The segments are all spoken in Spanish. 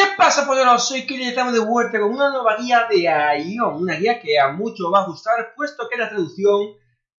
¿Qué pasa, poderoso? Y que ya estamos de vuelta con una nueva guía de Ion, una guía que a muchos va a gustar, puesto que la traducción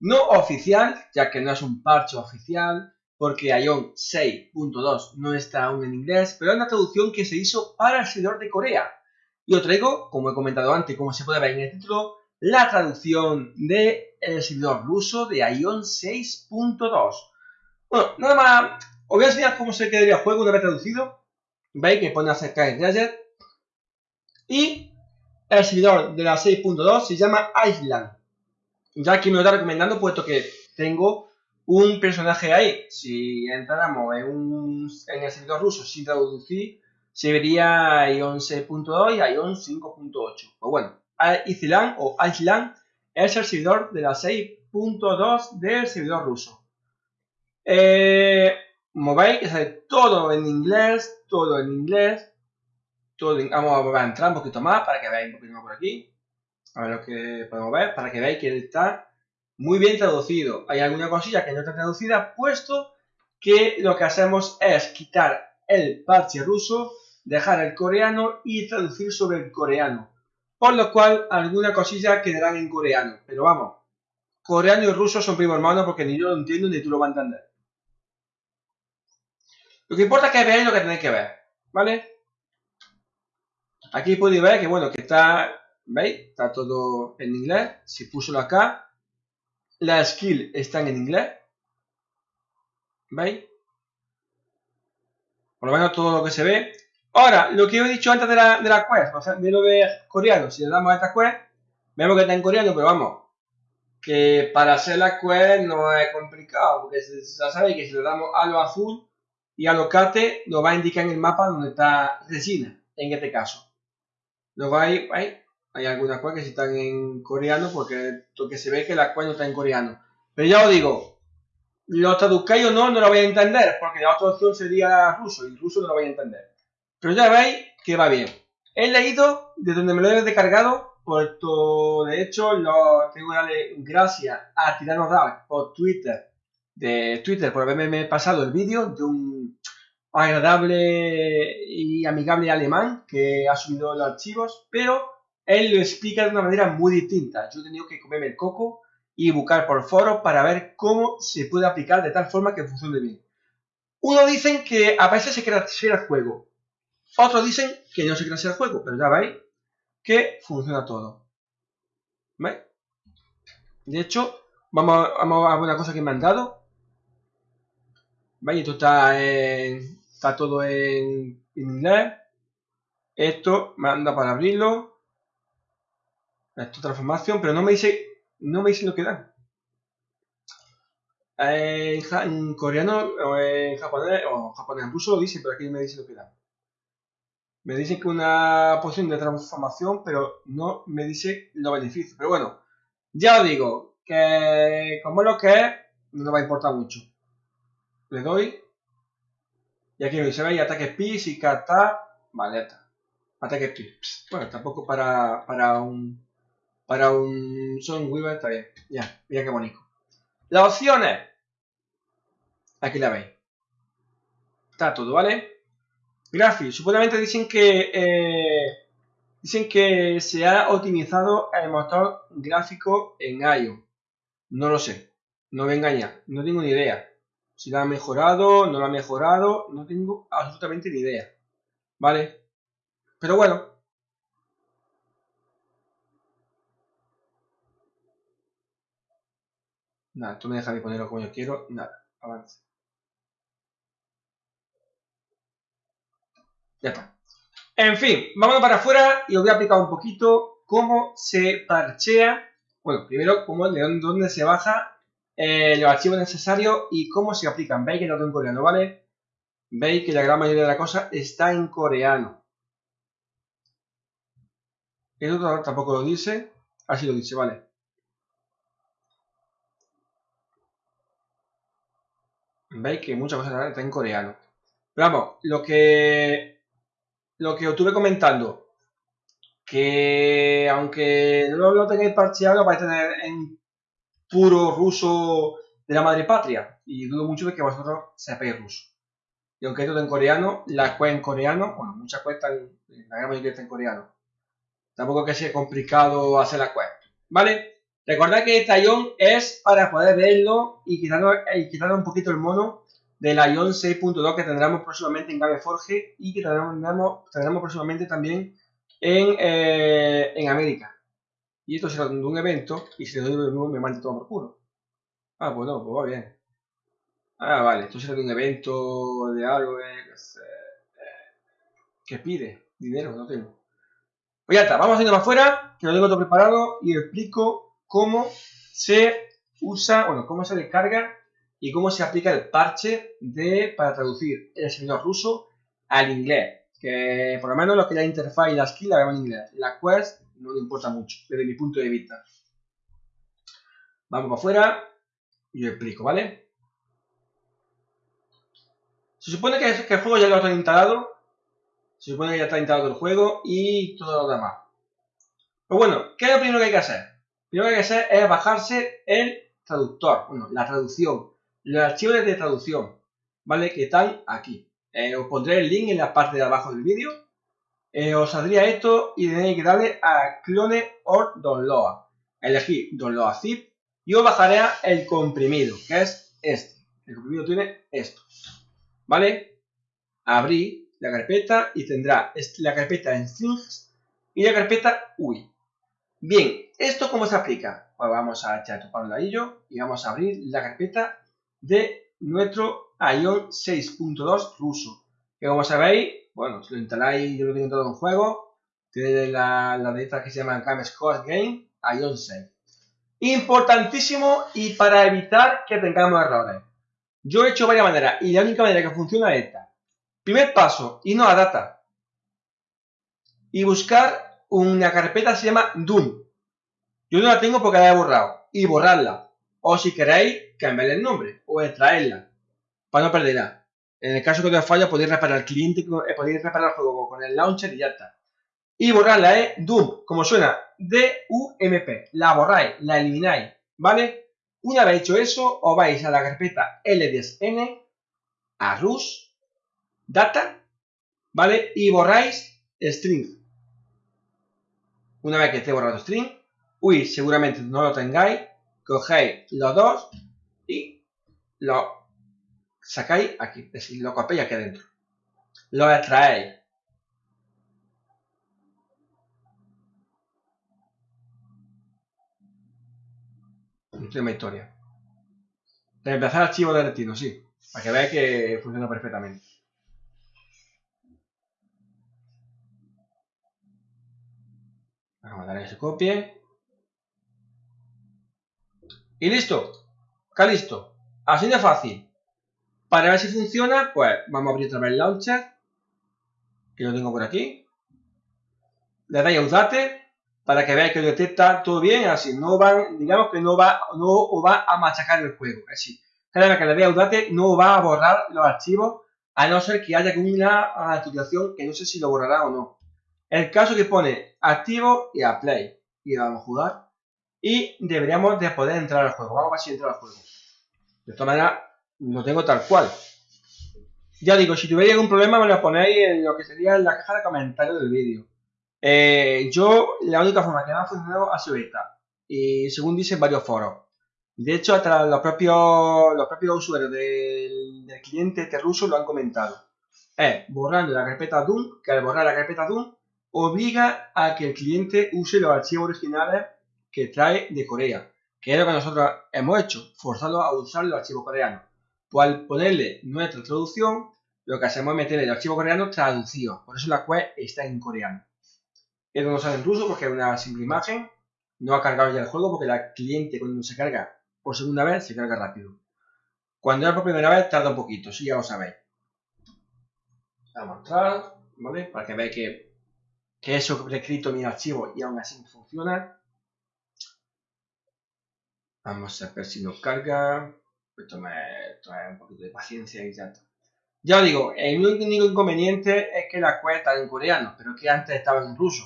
no oficial, ya que no es un parche oficial, porque Ion 6.2 no está aún en inglés, pero es una traducción que se hizo para el servidor de Corea. Y os traigo, como he comentado antes, como se puede ver en el título, la traducción del servidor ruso de Ion 6.2. Bueno, nada más, os voy a enseñar cómo se quedaría el juego una vez traducido veis que pone acerca de Gadget. Y el servidor de la 6.2 se llama Island. Ya que me lo está recomendando puesto que tengo un personaje ahí. Si entráramos en, un, en el servidor ruso sin traducir se vería Ion 6.2 y Ion 5.8 pues bueno, Island o Island es el servidor de la 6.2 del servidor ruso. Eh, veis, que sale todo en inglés, todo en inglés. Todo vamos a entrar un poquito más para que veáis un poquito más por aquí. A ver lo que podemos ver, para que veáis que está muy bien traducido. Hay alguna cosilla que no está traducida, puesto que lo que hacemos es quitar el parche ruso, dejar el coreano y traducir sobre el coreano. Por lo cual, alguna cosilla quedarán en coreano. Pero vamos, coreano y ruso son primo hermano porque ni yo lo entiendo ni tú lo vas a entender. Lo que importa es que veáis lo que tenéis que ver, ¿vale? Aquí podéis ver que, bueno, que está, ¿veis? Está todo en inglés. Si puso acá, las skills están en inglés. ¿Veis? Por lo menos todo lo que se ve. Ahora, lo que he dicho antes de la, de la quest, o sea, de lo de coreano, si le damos a esta quest, vemos que está en coreano, pero vamos, que para hacer la quest no es complicado, porque ya sabéis que si le damos a lo azul, y alocate nos va a indicar en el mapa donde está resina, en este caso. Luego hay, hay, hay algunas cosas que están en coreano porque lo que se ve que la cual no está en coreano. Pero ya os digo, lo traduzcáis o no, no lo voy a entender, porque la otra opción sería ruso, y ruso no lo voy a entender. Pero ya veis que va bien. He leído de donde me lo he descargado, puesto de hecho lo tengo que darle gracias a Tirano Dark por Twitter de Twitter por haberme pasado el vídeo de un agradable y amigable alemán que ha subido los archivos, pero él lo explica de una manera muy distinta. Yo he tenido que comerme el coco y buscar por foros para ver cómo se puede aplicar de tal forma que funcione bien. Uno dicen que a veces se crea el juego, otros dicen que no se crea el juego, pero ya veis que funciona todo. ¿Veis? De hecho, vamos, vamos a una cosa que me han dado. ¿Veis? Esto está, está todo en, inglés. Esto manda para abrirlo. Esto transformación, pero no me dice, no me dice lo que da. En, coreano o en japonés, o japonés en ruso lo dice, pero aquí me dice lo que da. Me dice que una posición de transformación, pero no me dice los beneficios. Pero bueno, ya os digo que como lo que es, no va a importar mucho le doy. Aquí se ve ataque PIS y kata. Vale. Ataque PIS. Bueno, tampoco para, para un. Para un Son Weaver está bien. Ya, mira qué bonito. Las opciones. Aquí la veis. Está todo, ¿vale? Graphics. Supuestamente dicen que. Eh, dicen que se ha optimizado el motor gráfico en iOS. No lo sé. No me engaña. No tengo ni idea. Si la ha mejorado, no la ha mejorado, no tengo absolutamente ni idea. ¿Vale? Pero bueno. Nada, tú me dejas de ponerlo como yo quiero. Nada, avance. Ya está. En fin, vámonos para afuera y os voy a aplicar un poquito cómo se parchea. Bueno, primero, cómo, de dónde se baja eh, los archivos necesarios y cómo se aplican. Veis que no tengo en coreano, ¿vale? Veis que la gran mayoría de la cosa está en coreano. Esto tampoco lo dice. Así lo dice, ¿vale? Veis que muchas cosas están en coreano. Pero vamos, lo que lo que os estuve comentando, que aunque no lo tengáis parcheado, vais a tener en puro ruso de la madre patria. Y dudo mucho de que vosotros sepáis ruso. y aunque está en coreano, la web en coreano, bueno, muchas cuentas, la gran mayoría está en coreano. Tampoco que sea complicado hacer la web, ¿vale? Recordad que este ion es para poder verlo y quitarnos, y un poquito el mono del ion 6.2 que tendremos próximamente en Gameforge y que tendremos, tendremos próximamente también en, eh, en América. Y esto será de un evento y si le doy me manda todo por culo. Ah, pues no, pues va bien. Ah, vale, esto será de un evento de algo eh, que pide dinero, no tengo. Pues ya está, vamos a ir más afuera, que lo tengo todo preparado y explico cómo se usa, bueno, cómo se descarga y cómo se aplica el parche de, para traducir el servidor ruso al inglés. Que por lo menos lo que la interfaz y la skill la vemos en inglés. La quest no le importa mucho, desde mi punto de vista. Vamos para afuera y lo explico, ¿vale? Se supone que, el juego ya lo está instalado. Se supone que ya está instalado el juego y todo lo demás. Pues bueno, ¿qué es lo primero que hay que hacer? Lo primero que hay que hacer es bajarse el traductor, bueno, la traducción, los archivos de traducción, ¿vale? Que están aquí. Eh, os pondré el link en la parte de abajo del vídeo. Eh, os saldría esto y tenéis que darle a clone or download. Elegir download zip y os bajaré el comprimido, que es este. El comprimido tiene esto. ¿vale? Abrir la carpeta y tendrá la carpeta en strings y la carpeta UI. Bien, ¿esto cómo se aplica? Pues vamos a echar tu ladillo y vamos a abrir la carpeta de nuestro ION 6.2 ruso. Que como sabéis, bueno, si lo instaláis, yo lo tengo todo en juego, tiene la, la de que se llama Game Score Game, ION 6. Importantísimo y para evitar que tengamos errores. Yo he hecho varias maneras y la única manera que funciona es esta. Primer paso, irnos a data y buscar una carpeta que se llama DUN. Yo no la tengo porque la he borrado y borrarla. O si queréis, cambiarle el nombre o extraerla para no perderla. En el caso que os falla, podéis reparar el cliente, eh, podéis reparar el juego con el launcher y ya está. Y borrarla es DUM, como suena, D-U-M-P. La borráis, la elimináis, ¿vale? Una vez hecho eso, os vais a la carpeta L10N, a RUS, Data, ¿vale? Y borráis string. Una vez que esté borrado string, uy, seguramente no lo tengáis, cogéis los dos y lo sacáis aquí, es decir, lo copiáis aquí adentro. Lo extraéis. Última historia. Reemplazar archivo de destino, sí. Para que veáis que funciona perfectamente. Vamos a darle que se copie. Y listo. Acá listo. Así de fácil. Para ver si funciona, pues vamos a abrir otra vez el launcher. Que lo tengo por aquí. Le dais a usate para que veáis que lo detecta todo bien, así no van, digamos que no va, no va a machacar el juego, así. Cada vez que le dé Udate no va a borrar los archivos, a no ser que haya una actualización que no sé si lo borrará o no. El caso que pone activo y a play, y vamos a jugar, y deberíamos de poder entrar al juego, vamos a ver si entra al juego. De esta manera lo tengo tal cual. Ya digo, si tuviera algún problema me lo ponéis en lo que sería en la caja de comentarios del vídeo. Eh, yo, la única forma que me ha funcionado ha sido esta. Y según dicen varios foros. De hecho, hasta los propios, los propios usuarios del, cliente este ruso lo han comentado. Es borrando la carpeta DOOM, que al borrar la carpeta DOOM obliga a que el cliente use los archivos originales que trae de Corea. Que es lo que nosotros hemos hecho, forzarlo a usar los archivos coreanos. Pues al ponerle nuestra traducción, lo que hacemos es meter el archivo coreano traducido. Por eso la web está en coreano. Esto no sale en ruso porque es una simple imagen. No ha cargado ya el juego porque la cliente cuando se carga por segunda vez se carga rápido. Cuando es por primera vez tarda un poquito, si ya lo sabéis. Vamos a entrar, ¿vale? Para que veáis que, que eso he mi archivo y aún así funciona. Vamos a ver si nos carga. Esto me trae un poquito de paciencia y ya está. Ya os digo, el único inconveniente es que la cuesta está en coreano, pero que antes estaba en ruso.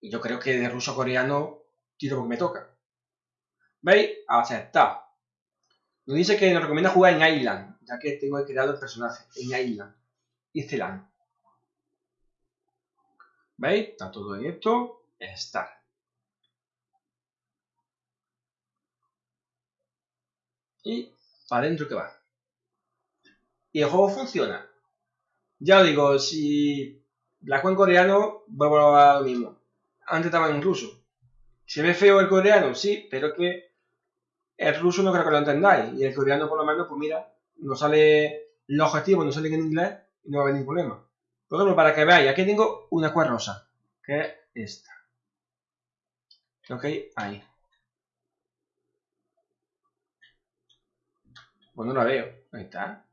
Y yo creo que de ruso coreano tiro porque me toca. ¿Veis? Aceptar. Nos dice que nos recomienda jugar en Island. ya que tengo creado el personaje en Island y Celan. ¿Veis? Está todo en esto. Estar. Y para adentro que va. Y el juego funciona. Ya os digo, si la juego coreano, vuelvo a lo mismo. Antes estaba en ruso. ¿Se ve feo el coreano? Sí, pero que el ruso no creo que lo entendáis. Y el coreano, por lo menos, pues mira, no sale los objetivos, no salen en inglés y no va a haber ningún problema. Por ejemplo, para que veáis, aquí tengo una cuerda rosa, que es esta. Ok, ahí. Pues no la veo. Ahí está.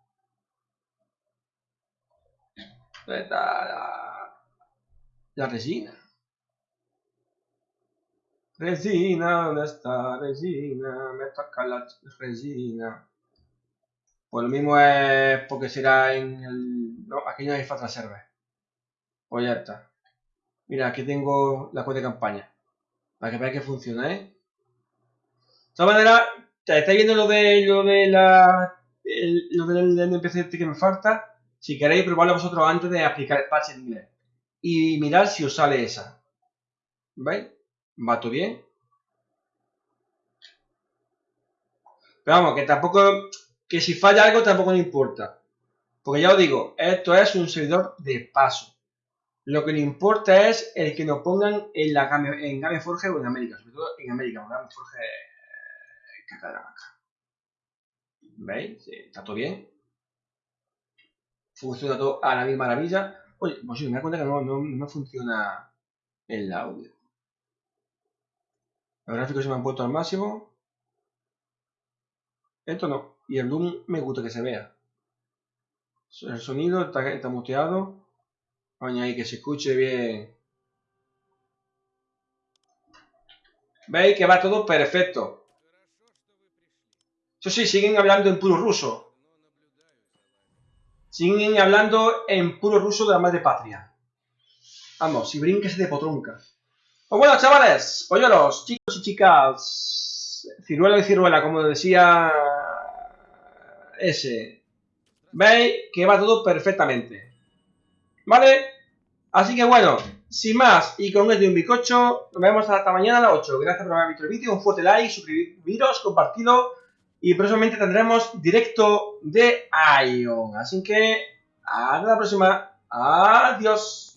¿Dónde está la, la resina? Resina, ¿dónde está resina? Me toca la resina. Pues lo mismo es porque será en el... No, aquí no hay falta server. Pues ya está. Mira, aquí tengo la cuenta de campaña. Para que veáis que funciona, ¿eh? De todas maneras, estáis viendo lo de lo de la lo del NPC que me falta. Si queréis probarlo vosotros antes de aplicar el patch en inglés. Y mirad si os sale esa. ¿Veis? Va todo bien. Pero vamos, que tampoco que si falla algo tampoco me importa. Porque ya os digo, esto es un servidor de paso. Lo que le importa es el que nos pongan en la Game, en Gameforge o en América, sobre todo en América, porque ¿Veis? está todo bien. Funciona todo a la misma maravilla. Oye, pues sí, me da cuenta que no, no, no funciona el audio. Los gráficos se me han puesto al máximo. Esto no. Y el Doom me gusta que se vea. El sonido está, está muteado. ahí que se escuche bien. ¿Veis que va todo perfecto? Eso sí, siguen hablando en puro ruso. Siguen hablando en puro ruso de la madre patria. Vamos, si brinques de potronca. Pues bueno, chavales, polluelos, chicos y chicas, ciruela y ciruela, como decía ese. Veis que va todo perfectamente. ¿Vale? Así que bueno, sin más y con esto de un bizcocho, nos vemos hasta mañana a las 8. Gracias por haber visto el vídeo, un fuerte like, suscribiros, compartido y próximamente tendremos directo de Ion. Así que hasta la próxima. Adiós.